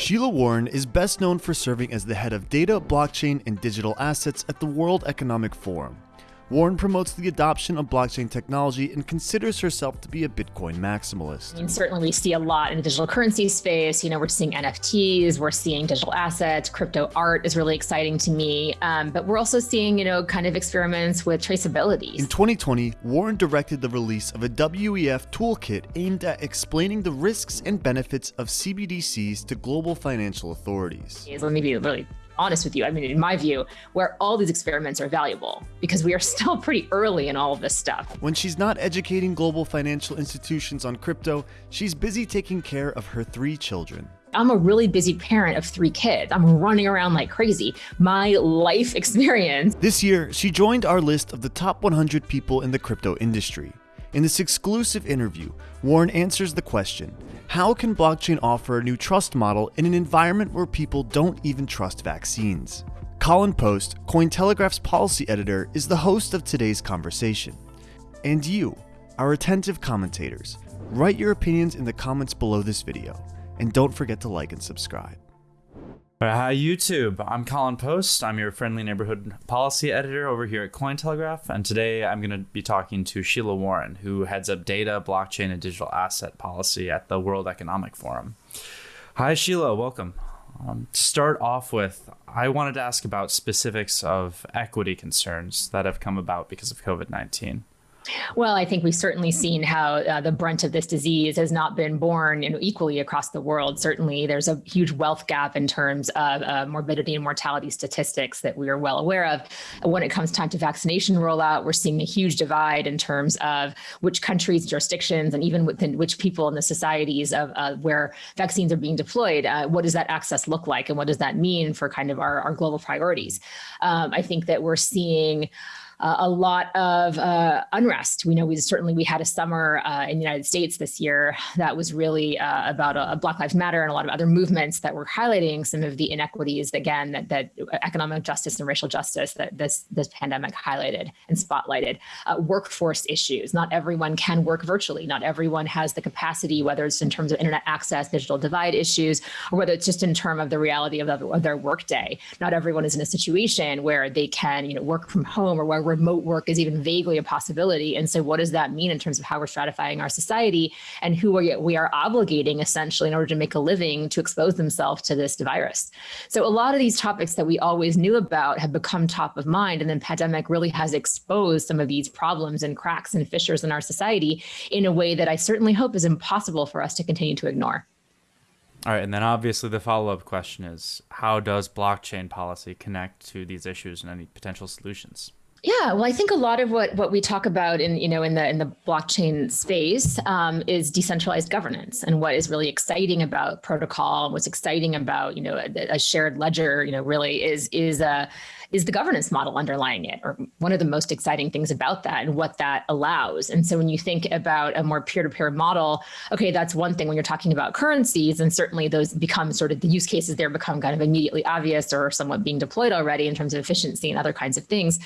Sheila Warren is best known for serving as the head of data, blockchain, and digital assets at the World Economic Forum. Warren promotes the adoption of blockchain technology and considers herself to be a Bitcoin maximalist. I mean, certainly we see a lot in the digital currency space. You know, we're seeing NFTs, we're seeing digital assets, crypto art is really exciting to me. Um, but we're also seeing, you know, kind of experiments with traceability. In 2020, Warren directed the release of a WEF toolkit aimed at explaining the risks and benefits of CBDCs to global financial authorities. Let me be really honest with you, I mean, in my view, where all these experiments are valuable because we are still pretty early in all of this stuff. When she's not educating global financial institutions on crypto, she's busy taking care of her three children. I'm a really busy parent of three kids. I'm running around like crazy. My life experience. This year, she joined our list of the top 100 people in the crypto industry. In this exclusive interview, Warren answers the question How can blockchain offer a new trust model in an environment where people don't even trust vaccines? Kollen Post, Cointelegraph's policy editor, is the host of today's conversation. And you, our attentive commentators, write your opinions in the comments below this video, and don't forget to like and subscribe. Hi, YouTube. I'm Kollen Post. I'm your friendly neighborhood policy editor over here at Cointelegraph. And today I'm going to be talking to Sheila Warren, who heads up data, blockchain, and digital asset policy at the World Economic Forum. Hi, Sheila. Welcome. Um, to start off with, I wanted to ask about specifics of equity concerns that have come about because of COVID 19. Well, I think we've certainly seen how uh, the brunt of this disease has not been borne you know, equally across the world. Certainly, there's a huge wealth gap in terms of uh, morbidity and mortality statistics that we are well aware of. When it comes time to vaccination rollout, we're seeing a huge divide in terms of which countries, jurisdictions, and even within which people in the societies of uh, where vaccines are being deployed. Uh, what does that access look like, and what does that mean for kind of our, our global priorities? Um, I think that we're seeing uh, a lot of uh, unrest. We know we certainly we had a summer uh, in the United States this year that was really uh, about a, a, Black Lives Matter and a lot of other movements that were highlighting some of the inequities again that, that economic justice and racial justice that this this pandemic highlighted and spotlighted. Uh, workforce issues. Not everyone can work virtually. Not everyone has the capacity, whether it's in terms of internet access, digital divide issues, or whether it's just in terms of the reality of, the, of their workday. Not everyone is in a situation where they can you know work from home or where remote work is even vaguely a possibility. And so what does that mean in terms of how we're stratifying our society and who we, we are obligating essentially in order to make a living to expose themselves to this virus? So a lot of these topics that we always knew about have become top of mind. And then pandemic really has exposed some of these problems and cracks and fissures in our society in a way that I certainly hope is impossible for us to continue to ignore. All right, and then obviously the follow-up question is how does blockchain policy connect to these issues and any potential solutions? Yeah, well, I think a lot of what what we talk about in you know in the in the blockchain space um, is decentralized governance, and what is really exciting about protocol, what's exciting about you know a, a shared ledger, you know, really is is a uh, is the governance model underlying it, or one of the most exciting things about that, and what that allows. And so when you think about a more peer to peer model, okay, that's one thing. When you're talking about currencies, and certainly those become sort of the use cases there become kind of immediately obvious or somewhat being deployed already in terms of efficiency and other kinds of things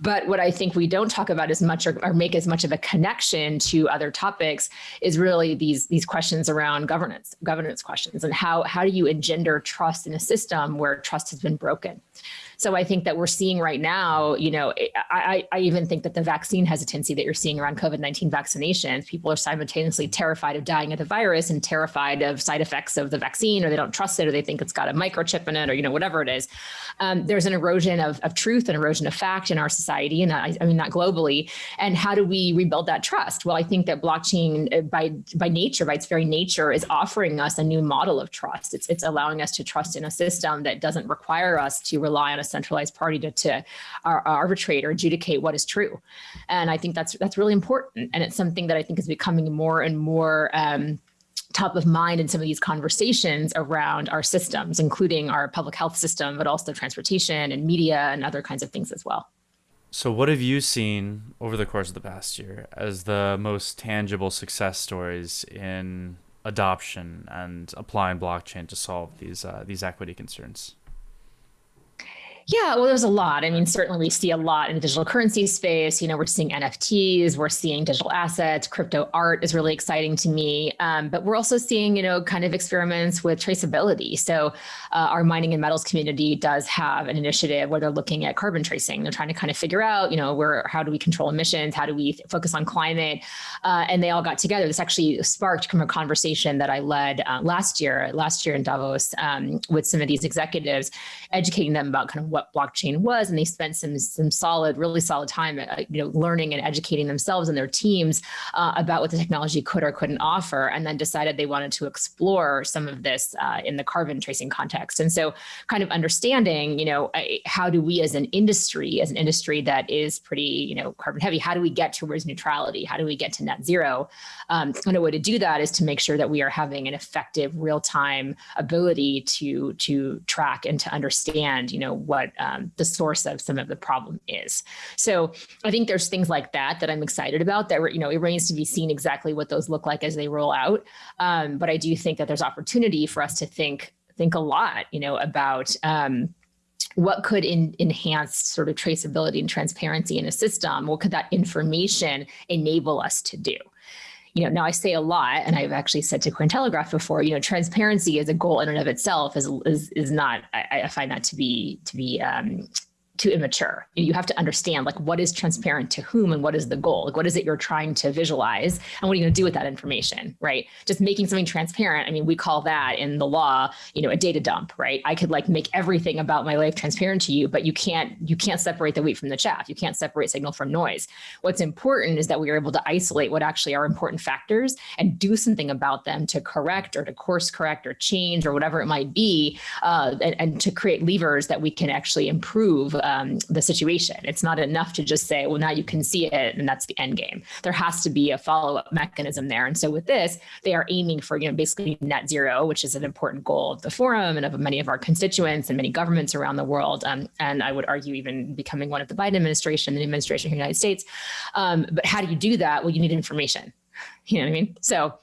but what I think we don't talk about as much or, or, make as much of a connection to other topics is really these these questions around governance, governance questions, and how how do you engender trust in a system where trust has been broken? So I think that we're seeing right now, you know, I, I even think that the vaccine hesitancy that you're seeing around COVID-19 vaccinations, people are simultaneously terrified of dying of the virus and terrified of side effects of the vaccine, or they don't trust it, or they think it's got a microchip in it, or, you know, whatever it is. Um, there's an erosion of, of truth and erosion of fact in our society, and I, I mean, not globally. And how do we rebuild that trust? Well, I think that blockchain uh, by, by nature, by its very nature, is offering us a new model of trust. It's, it's allowing us to trust in a system that doesn't require us to rely on a centralized party to, to arbitrate or adjudicate what is true. And I think that's that's really important. And it's something that I think is becoming more and more um, top of mind in some of these conversations around our systems, including our public health system, but also transportation and media and other kinds of things as well. So, what have you seen over the course of the past year as the most tangible success stories in adoption and applying blockchain to solve these uh, these equity concerns? Yeah, well, there's a lot. I mean, certainly we see a lot in the digital currency space. You know, we're seeing NFTs, we're seeing digital assets, crypto art is really exciting to me. Um, but we're also seeing, you know, kind of experiments with traceability. So uh, our mining and metals community does have an initiative where they're looking at carbon tracing. They're trying to kind of figure out, you know, where how do we control emissions? How do we focus on climate? Uh, and they all got together. This actually sparked from a conversation that I led uh, last year, last year in Davos um, with some of these executives, educating them about kind of what what blockchain was, and they spent some some solid, really solid time, uh, you know, learning and educating themselves and their teams uh, about what the technology could or couldn't offer, and then decided they wanted to explore some of this uh, in the carbon tracing context. And so, kind of understanding, you know, how do we as an industry, as an industry that is pretty, you know, carbon heavy, how do we get towards neutrality? How do we get to net zero? Um, and a way to do that is to make sure that we are having an effective, real time ability to to track and to understand, you know, what what um, the source of some of the problem is. So I think there's things like that that I'm excited about that, you know, it remains to be seen exactly what those look like as they roll out. Um, but I do think that there's opportunity for us to think think a lot, you know, about um, what could in, enhance sort of traceability and transparency in a system? What could that information enable us to do? You know, now I say a lot, and I've actually said to Cointelegraph before, you know, transparency as a goal in and of itself is is is not. I, I find that to be to be um, too immature. You have to understand like what is transparent to whom and what is the goal? Like what is it you're trying to visualize and what are you going to do with that information, right? Just making something transparent. I mean, we call that in the law, you know, a data dump, right? I could like make everything about my life transparent to you, but you can't you can't separate the wheat from the chaff. You can't separate signal from noise. What's important is that we are able to isolate what actually are important factors and do something about them to correct or to course correct or change or whatever it might be, uh, and, and to create levers that we can actually improve um, the situation. It's not enough to just say, well, now you can see it and that's the end game. There has to be a follow-up mechanism there. And so with this, they are aiming for, you know, basically net zero, which is an important goal of the forum and of many of our constituents and many governments around the world. Um, and I would argue even becoming one of the Biden administration, the administration in the United States. Um, but how do you do that? Well, you need information. You know what I mean? So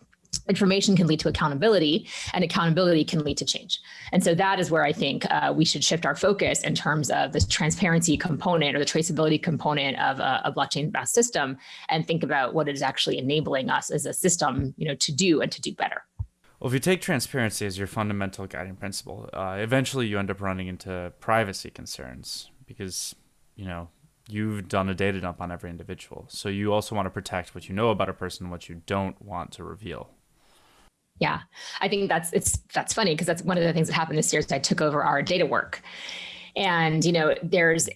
information can lead to accountability and accountability can lead to change. And so that is where I think uh, we should shift our focus in terms of this transparency component or the traceability component of a, a blockchain-based system and think about what it is actually enabling us as a system you know, to do and to do better. Well, if you take transparency as your fundamental guiding principle, uh, eventually you end up running into privacy concerns because, you know, you've done a data dump on every individual. So you also want to protect what you know about a person, what you don't want to reveal. Yeah, I think that's it's that's funny because that's one of the things that happened this year. Is I took over our data work, and you know, there's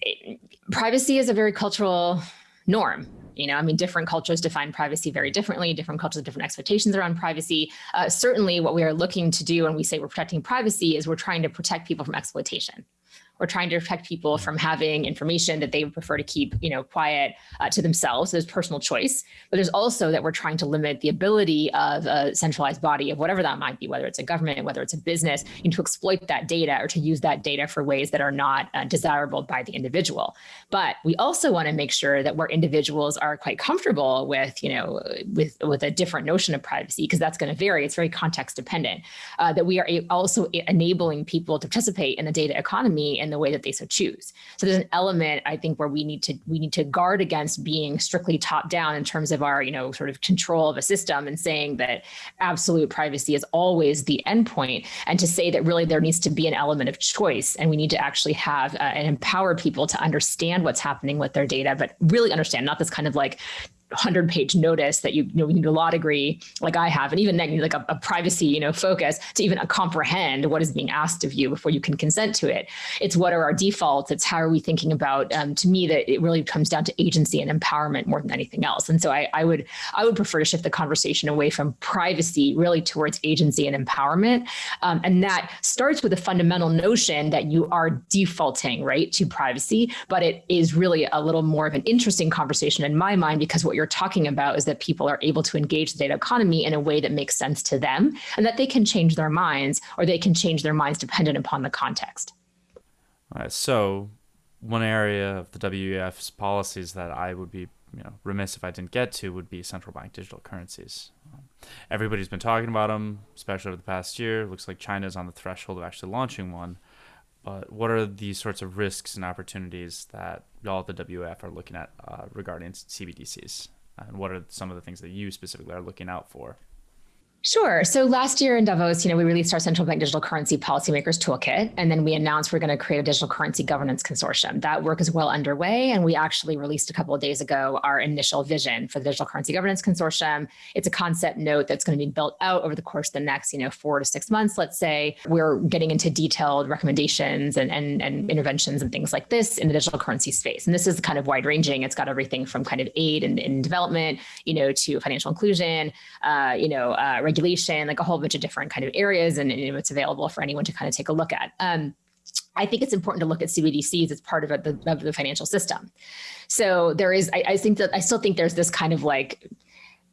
privacy is a very cultural norm. You know, I mean, different cultures define privacy very differently. Different cultures have different expectations around privacy. Uh, certainly, what we are looking to do when we say we're protecting privacy is we're trying to protect people from exploitation. We're trying to protect people from having information that they would prefer to keep, you know, quiet uh, to themselves. There's personal choice, but there's also that we're trying to limit the ability of a centralized body of whatever that might be, whether it's a government, whether it's a business, you know, to exploit that data or to use that data for ways that are not uh, desirable by the individual. But we also want to make sure that where individuals are quite comfortable with, you know, with with a different notion of privacy, because that's going to vary. It's very context dependent. Uh, that we are also enabling people to participate in the data economy and the way that they so choose. So there's an element I think where we need to we need to guard against being strictly top down in terms of our you know sort of control of a system and saying that absolute privacy is always the endpoint, and to say that really there needs to be an element of choice, and we need to actually have uh, and empower people to understand what's happening with their data, but really understand not this kind of like 100 page notice that you, you know you need a law degree like I have, and even then like a, a, privacy you know focus to even comprehend what is being asked of you before you can consent to it. It's what are our defaults. It's how are we thinking about. Um, to me, that it really comes down to agency and empowerment more than anything else. And so I, I would I would prefer to shift the conversation away from privacy really towards agency and empowerment, um, and that starts with a fundamental notion that you are defaulting right to privacy, but it is really a little more of an interesting conversation in my mind because what you're talking about is that people are able to engage the data economy in a way that makes sense to them and that they can change their minds or they can change their minds dependent upon the context. All right, so one area of the WEF's policies that I would be you know, remiss if I didn't get to would be central bank digital currencies. Everybody's been talking about them, especially over the past year. It looks like China is on the threshold of actually launching one. But what are the sorts of risks and opportunities that y'all at the WF are looking at uh, regarding CBDCs? And what are some of the things that you specifically are looking out for? Sure. So last year in Davos, you know, we released our central bank digital currency policymakers toolkit, and then we announced we're going to create a digital currency governance consortium. That work is well underway, and we actually released a couple of days ago our initial vision for the digital currency governance consortium. It's a concept note that's going to be built out over the course of the next, you know, four to six months. Let's say we're getting into detailed recommendations and and, and interventions and things like this in the digital currency space. And this is kind of wide ranging. It's got everything from kind of aid and, development, you know, to financial inclusion, uh, you know. Uh, regulation, like a whole bunch of different kind of areas, and, and it's available for anyone to kind of take a look at. Um, I think it's important to look at CBDCs as part of, the, of the financial system. So there is, I, I think that I still think there's this kind of like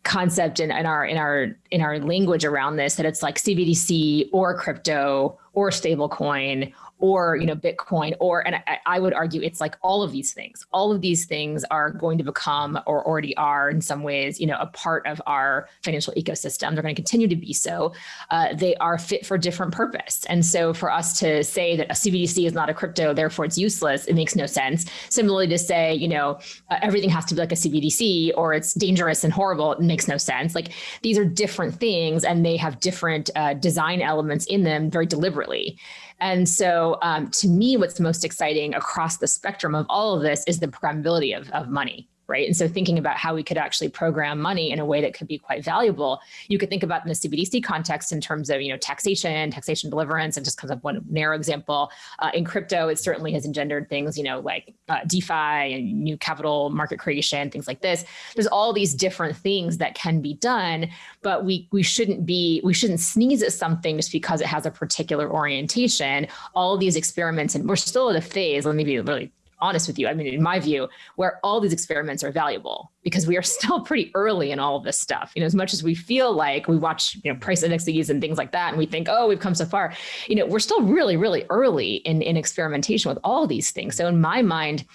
concept in, in our in our in our language around this that it's like CBDC or crypto or stablecoin or you know bitcoin or and I, I, would argue it's like all of these things. All of these things are going to become or already are in some ways you know a part of our financial ecosystem. They're going to continue to be so. Uh, they are fit for different purpose. And so for us to say that a cbdc is not a crypto therefore it's useless it makes no sense. Similarly to say you know uh, everything has to be like a cbdc or it's dangerous and horrible it makes no sense. Like these are different things and they have different uh, design elements in them very deliberately and so um, to me, what's most exciting across the spectrum of all of this is the programmability of, of money right? And so thinking about how we could actually program money in a way that could be quite valuable, you could think about in the CBDC context in terms of, you know, taxation, taxation deliverance, and just kind of one narrow example. Uh, in crypto, it certainly has engendered things, you know, like uh, DeFi and new capital market creation, things like this. There's all these different things that can be done, but we we shouldn't be we shouldn't sneeze at something just because it has a particular orientation. All these experiments, and we're still at a phase. Let me be really honest with you, I mean, in my view, where all these experiments are valuable because we are still pretty early in all of this stuff. You know, as much as we feel like we watch, you know, price indexes and things like that, and we think, oh, we've come so far, you know, we're still really, really early in, in experimentation with all these things. So in my mind,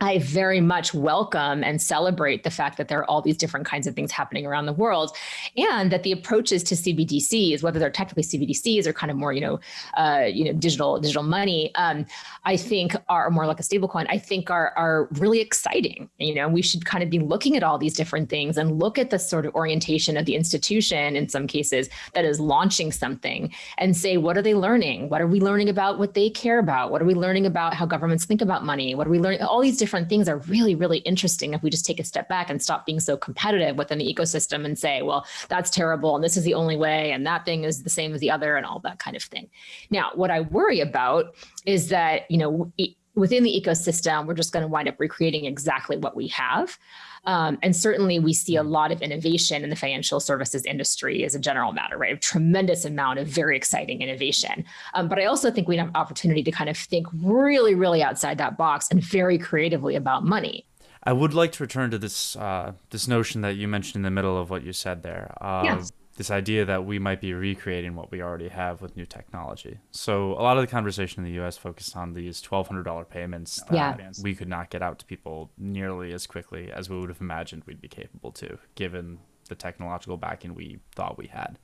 I very much welcome and celebrate the fact that there are all these different kinds of things happening around the world, and that the approaches to CBDCs, whether they're technically CBDCs or kind of more, you know, uh, you know, digital digital money, um, I think are more like a stablecoin. I think are are really exciting. You know, we should kind of be looking at all these different things and look at the sort of orientation of the institution in some cases that is launching something and say, what are they learning? What are we learning about what they care about? What are we learning about how governments think about money? What are we learning? All these things are really, really interesting if we just take a step back and stop being so competitive within the ecosystem and say, well, that's terrible and this is the only way and that thing is the same as the other and all that kind of thing. Now, what I worry about is that, you know, within the ecosystem, we're just going to wind up recreating exactly what we have. Um, and certainly we see a lot of innovation in the financial services industry as a general matter, right? A tremendous amount of very exciting innovation. Um, but I also think we have opportunity to kind of think really, really outside that box and very creatively about money. I would like to return to this uh, this notion that you mentioned in the middle of what you said there. Uh, yes this idea that we might be recreating what we already have with new technology. So a lot of the conversation in the U.S. focused on these twelve hundred dollar payments that yeah. we could not get out to people nearly as quickly as we would have imagined we'd be capable to, given the technological backing we thought we had.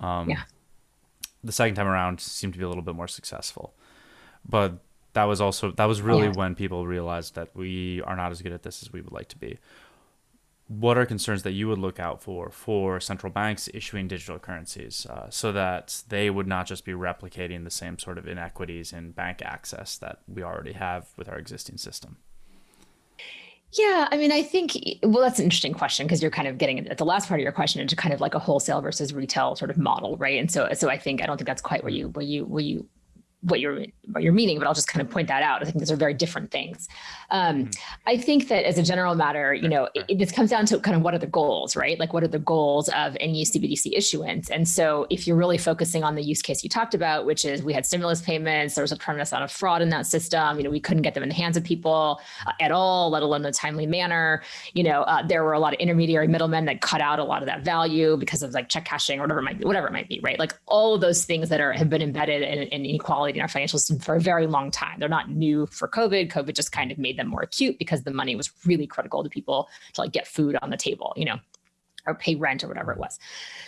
Um, yeah. The second time around seemed to be a little bit more successful, but that was also that was really yeah. when people realized that we are not as good at this as we would like to be what are concerns that you would look out for for central banks issuing digital currencies uh, so that they would not just be replicating the same sort of inequities in bank access that we already have with our existing system? Yeah, I mean, I think well, that's an interesting question because you're kind of getting at the last part of your question into kind of like a wholesale versus retail sort of model, right? And so, so I think I don't think that's quite where you where you where you what you're what you're meaning, but I'll just kind of point that out. I think those are very different things. Um, mm-hmm. I think that as a general matter, you know, it, this comes down to kind of what are the goals, right? Like what are the goals of any CBDC issuance? And so if you're really focusing on the use case you talked about, which is we had stimulus payments, there was a tremendous amount of fraud in that system. You know, we couldn't get them in the hands of people uh, at all, let alone in a timely manner. You know, uh, there were a lot of intermediary middlemen that cut out a lot of that value because of like check cashing or whatever it might be, whatever it might be, right? Like all of those things that are have been embedded in, in inequality in our financial system for a very long time. They're not new for COVID. COVID just kind of made them more acute because the money was really critical to people to like get food on the table, you know, or pay rent or whatever it was.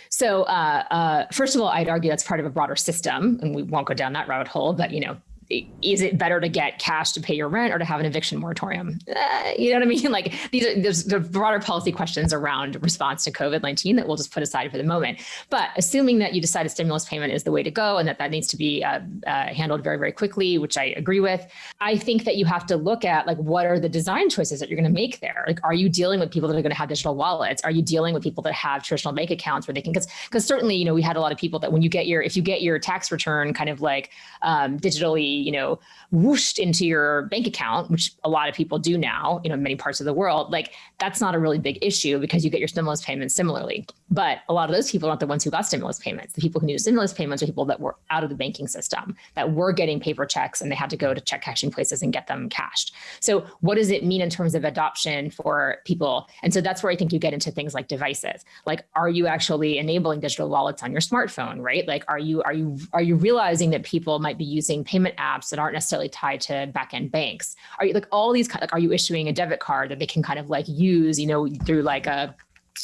So uh, uh, first of all, I'd argue that's part of a broader system, and we won't go down that rabbit hole. But you know, is it better to get cash to pay your rent or to have an eviction moratorium? Uh, you know what I mean? Like these are there's the broader policy questions around response to COVID 19 that we'll just put aside for the moment. But assuming that you decide a stimulus payment is the way to go and that that needs to be uh, uh, handled very, very quickly, which I agree with, I think that you have to look at like what are the design choices that you're going to make there? Like, are you dealing with people that are going to have digital wallets? Are you dealing with people that have traditional bank accounts where they can, because because certainly, you know, we had a lot of people that when you get your, if you get your tax return kind of like um, digitally, you know, whooshed into your bank account, which a lot of people do now, you know, in many parts of the world, like that's not a really big issue because you get your stimulus payments similarly. But a lot of those people aren't the ones who got stimulus payments. The people who needed stimulus payments are people that were out of the banking system, that were getting paper checks and they had to go to check cashing places and get them cashed. So what does it mean in terms of adoption for people? And so that's where I think you get into things like devices. Like, are you actually enabling digital wallets on your smartphone, right? Like, are you are you are you realizing that people might be using payment apps that aren't necessarily tied to backend banks? Are you like all these like are you issuing a debit card that they can kind of like use, you know, through like a,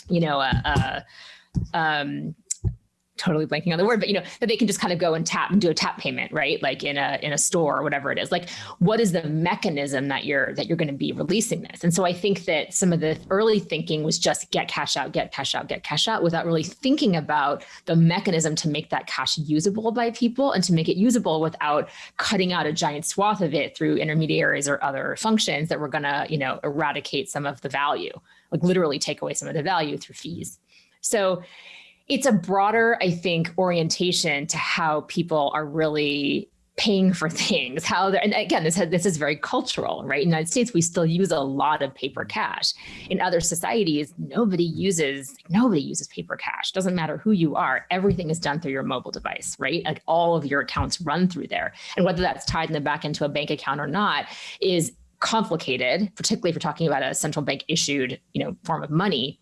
you know, a, a um, totally blanking on the word, but you know, that they can just kind of go and tap and do a tap payment, right? Like in a in a store or whatever it is. Like what is the mechanism that you're that you're going to be releasing this? And so I think that some of the early thinking was just get cash out, get cash out, get cash out without really thinking about the mechanism to make that cash usable by people and to make it usable without cutting out a giant swath of it through intermediaries or other functions that were going to, you know, eradicate some of the value, like literally take away some of the value through fees. So it's a broader, I think, orientation to how people are really paying for things how they're and again this has, this is very cultural right? In the united states we still use a lot of paper cash. In other societies nobody uses nobody uses paper cash. Doesn't matter who you are. Everything is done through your mobile device right? Like all of your accounts run through there. And whether that's tied in the back into a bank account or not is complicated particularly if you're talking about a central bank issued you know form of money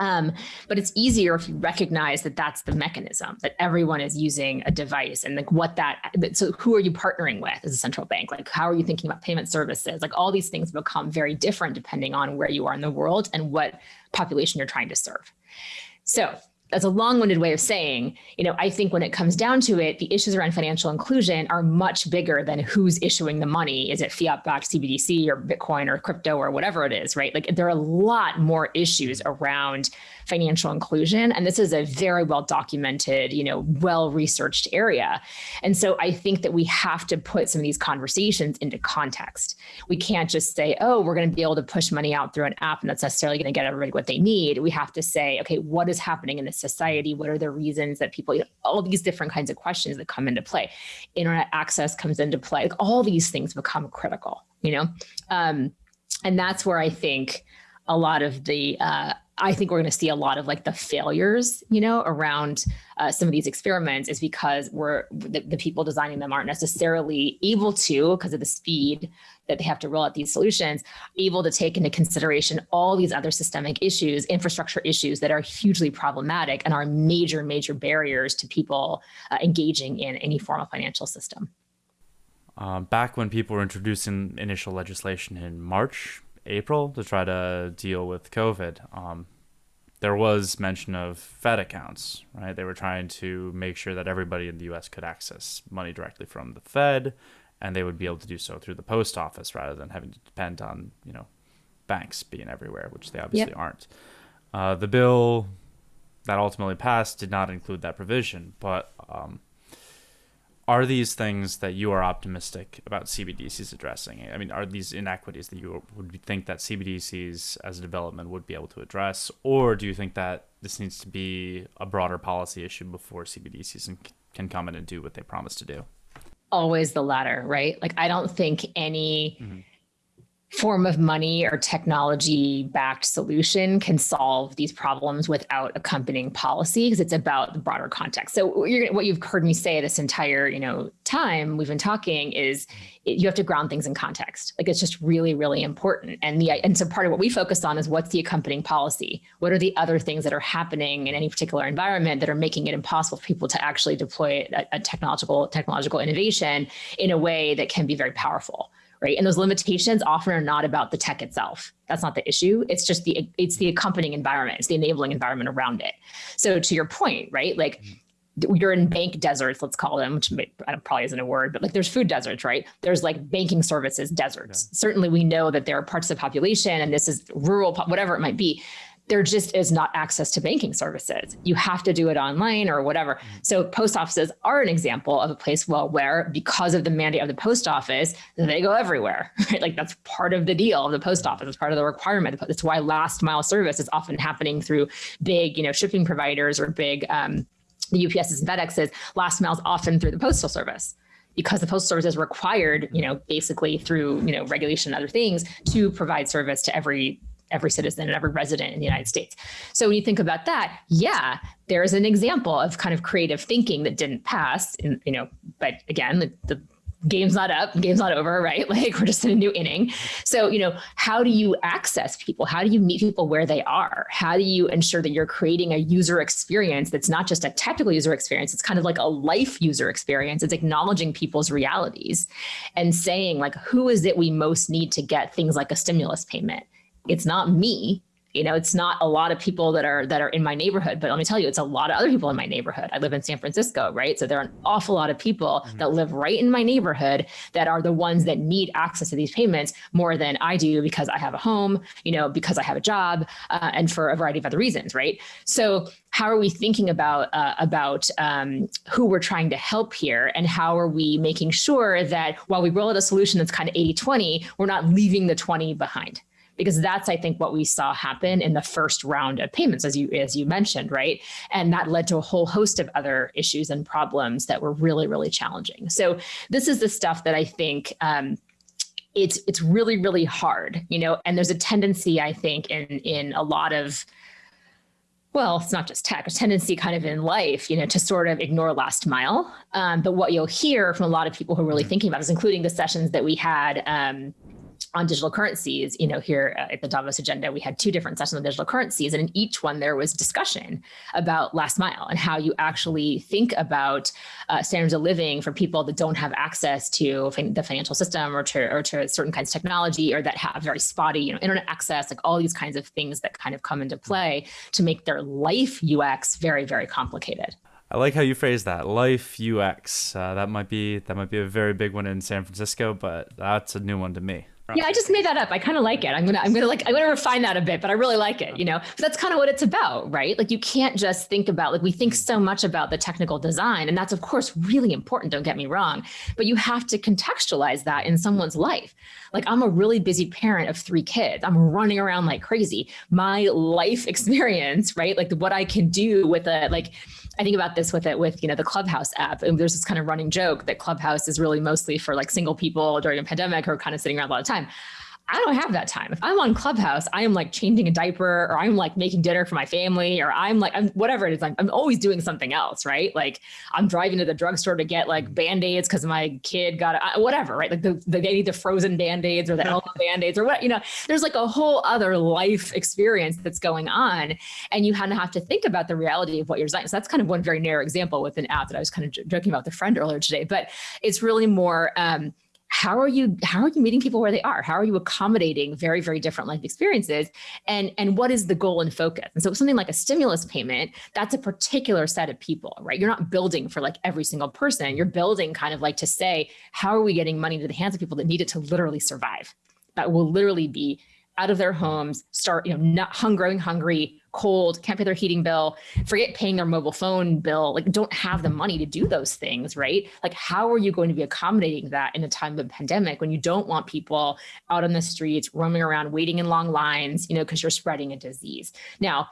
um, but it's easier if you recognize that that's the mechanism that everyone is using a device and like what that so who are you partnering with as a central bank? Like how are you thinking about payment services? Like all these things become very different depending on where you are in the world and what population you're trying to serve. So that's a long-winded way of saying, you know, I think when it comes down to it, the issues around financial inclusion are much bigger than who's issuing the money. Is it fiat-backed CBDC or Bitcoin or crypto or whatever it is, right? Like there are a lot more issues around financial inclusion. And this is a very well documented, you know, well researched area. And so I think that we have to put some of these conversations into context. We can't just say, oh, we're going to be able to push money out through an app and that's necessarily going to get everybody what they need. We have to say, okay, what is happening in the society? What are the reasons that people, you know, all these different kinds of questions that come into play. Internet access comes into play. Like all these things become critical, you know? Um, and that's where I think a lot of the uh, I think we're going to see a lot of like the failures, you know, around uh, some of these experiments is because we're the, the, people designing them aren't necessarily able to, because of the speed that they have to roll out these solutions, able to take into consideration all these other systemic issues, infrastructure issues that are hugely problematic and are major, major barriers to people uh, engaging in any form of financial system. Uh, back when people were introducing initial legislation in March, April to try to deal with COVID. Um, there was mention of Fed accounts, right? They were trying to make sure that everybody in the US could access money directly from the Fed and they would be able to do so through the post office rather than having to depend on, you know, banks being everywhere, which they obviously yep. aren't. Uh, the bill that ultimately passed did not include that provision, but um, are these things that you are optimistic about CBDCs addressing? I mean, are these inequities that you would think that CBDCs as a development would be able to address, or do you think that this needs to be a broader policy issue before CBDCs can come in and do what they promise to do? Always the latter, right? Like, I don't think any. Mm-hmm form of money or technology backed solution can solve these problems without accompanying policy because it's about the broader context. So what you've heard me say this entire, you know, time we've been talking is you have to ground things in context. Like it's just really, really important. And the and so part of what we focus on is what's the accompanying policy? What are the other things that are happening in any particular environment that are making it impossible for people to actually deploy a, a technological technological innovation in a way that can be very powerful? Right? And those limitations often are not about the tech itself. That's not the issue. It's just the it's the accompanying environment. It's the enabling environment around it. So to your point, right? Like mm-hmm. you're in bank deserts, let's call them, which probably isn't a word, but like there's food deserts, right? There's like banking services deserts. Yeah. Certainly, we know that there are parts of the population, and this is rural, whatever it might be, there just is not access to banking services. You have to do it online or whatever. Mm-hmm. So post offices are an example of a place well where because of the mandate of the post office, they go everywhere, right? Like that's part of the deal of the post office. It's part of the requirement. That's why last mile service is often happening through big, you know, shipping providers or big um, the UPSs and FedExes. Last mile is often through the postal service because the postal service is required, you know, basically through, you know, regulation and other things to provide service to every every citizen and every resident in the United States. So when you think about that, yeah, there's an example of kind of creative thinking that didn't pass, in, you know, but again, the, the game's not up, game's not over, right? Like we're just in a new inning. So, you know, how do you access people? How do you meet people where they are? How do you ensure that you're creating a user experience that's not just a technical user experience, it's kind of like a life user experience. It's acknowledging people's realities and saying like, who is it we most need to get things like a stimulus payment? It's not me you know it's not a lot of people that are that are in my neighborhood but let me tell you it's a lot of other people in my neighborhood. I live in san francisco right? So there are an awful lot of people mm-hmm. that live right in my neighborhood that are the ones that need access to these payments more than i do because i have a home you know because i have a job uh, and for a variety of other reasons right? So how are we thinking about uh, about um, who we're trying to help here and how are we making sure that while we roll out a solution that's kind of 80 20 we're not leaving the 20 behind because that's I think what we saw happen in the first round of payments as you as you mentioned right and that led to a whole host of other issues and problems that were really really challenging so this is the stuff that I think um, it's it's really really hard you know and there's a tendency I think in in a lot of well, it's not just tech, a tendency kind of in life, you know, to sort of ignore last mile. Um, but what you'll hear from a lot of people who are really mm-hmm. thinking about is including the sessions that we had um, on digital currencies, you know, here at the Davos agenda, we had two different sessions on digital currencies, and in each one there was discussion about last mile and how you actually think about uh, standards of living for people that don't have access to the financial system or to or to certain kinds of technology or that have very spotty, you know, internet access, like all these kinds of things that kind of come into play to make their life UX very, very complicated. I like how you phrase that life UX. Uh, that might be that might be a very big one in San Francisco, but that's a new one to me. Yeah, I just made that up. I kind of like it. I'm gonna, I'm gonna like, I'm gonna refine that a bit, but I really like it. You know, but that's kind of what it's about, right? Like, you can't just think about like we think so much about the technical design, and that's of course really important. Don't get me wrong, but you have to contextualize that in someone's life. Like, I'm a really busy parent of three kids. I'm running around like crazy. My life experience, right? Like what I can do with a like I think about this with it with, you know, the Clubhouse app. And there's this kind of running joke that Clubhouse is really mostly for like single people during a pandemic who are kind of sitting around a lot of time. I don't have that time. If I'm on Clubhouse, I am like changing a diaper or I'm like making dinner for my family or I'm like, I'm whatever it is. I'm, I'm always doing something else, right? Like I'm driving to the drugstore to get like band-aids because my kid got a, whatever, right? Like the, the, they need the frozen band-aids or the Elmo band-aids or what, you know, there's like a whole other life experience that's going on. And you kind of have to think about the reality of what you're designing. So that's kind of one very narrow example with an app that I was kind of joking about with a friend earlier today, but it's really more, um, how are you how are you meeting people where they are? How are you accommodating very very different life experiences? And and what is the goal and focus? And so something like a stimulus payment that's a particular set of people right? You're not building for like every single person. You're building kind of like to say how are we getting money to the hands of people that need it to literally survive? That will literally be out of their homes start you know not hungry hungry cold, can't pay their heating bill, forget paying their mobile phone bill, like don't have the money to do those things, right? Like how are you going to be accommodating that in a time of pandemic when you don't want people out on the streets roaming around waiting in long lines, you know, because you're spreading a disease. Now,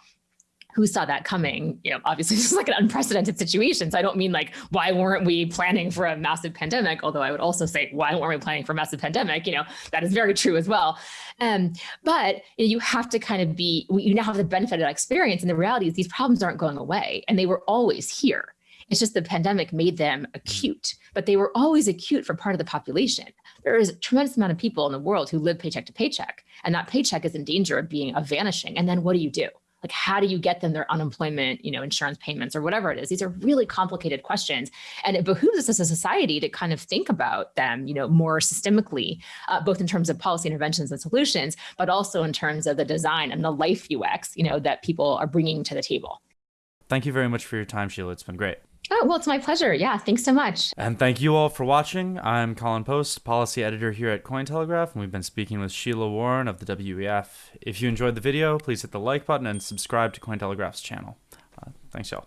who saw that coming? You know, obviously this is like an unprecedented situation. So I don't mean like, why weren't we planning for a massive pandemic? Although I would also say, why weren't we planning for a massive pandemic? You know, that is very true as well. Um, but you have to kind of be, you now have the benefit of that experience. And the reality is these problems aren't going away and they were always here. It's just the pandemic made them acute, but they were always acute for part of the population. There is a tremendous amount of people in the world who live paycheck to paycheck, and that paycheck is in danger of being a vanishing. And then what do you do? Like how do you get them their unemployment you know insurance payments or whatever it is? These are really complicated questions and it behooves us as a society to kind of think about them you know more systemically uh, both in terms of policy interventions and solutions but also in terms of the design and the life ux you know that people are bringing to the table. Thank you very much for your time sheila. It's been great Oh, well, it's my pleasure. Yeah, thanks so much. And thank you all for watching. I'm Kollen Post, policy editor here at Cointelegraph, and we've been speaking with Sheila Warren of the WEF. If you enjoyed the video, please hit the like button and subscribe to Cointelegraph's channel. Uh, thanks, y'all.